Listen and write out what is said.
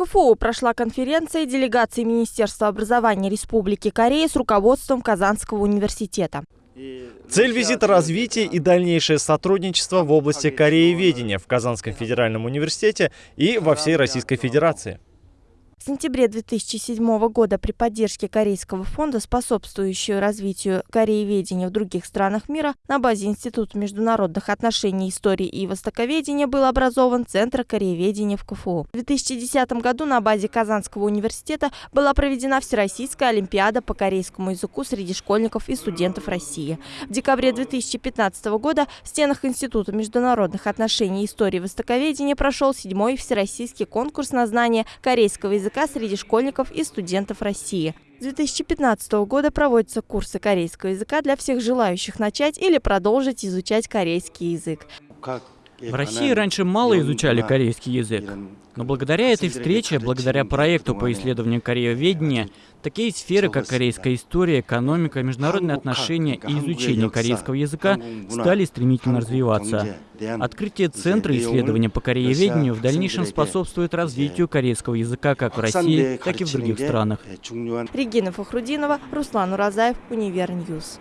КФУ прошла конференция делегации Министерства образования Республики Корея с руководством Казанского университета. Цель визита – развитие и дальнейшее сотрудничество в области корееведения в Казанском федеральном университете и во всей Российской Федерации. В сентябре 2007 года при поддержке Корейского фонда, способствующего развитию корееведения в других странах мира, на базе Института международных отношений, истории и востоковедения был образован Центр корееведения в КФУ. В 2010 году на базе Казанского университета была проведена Всероссийская Олимпиада по корейскому языку среди школьников и студентов России. В декабре 2015 года в стенах Института международных отношений, истории и востоковедения прошел седьмой всероссийский конкурс на знание корейского языка языка среди школьников и студентов России. С 2015 года проводятся курсы корейского языка для всех желающих начать или продолжить изучать корейский язык. В России раньше мало изучали корейский язык. Но благодаря этой встрече, благодаря проекту по исследованию корееведения, такие сферы, как корейская история, экономика, международные отношения и изучение корейского языка стали стремительно развиваться. Открытие Центра исследования по корееведению в дальнейшем способствует развитию корейского языка как в России, так и в других странах. Регина Фахрудинова, Руслан Уразаев, Универньюз.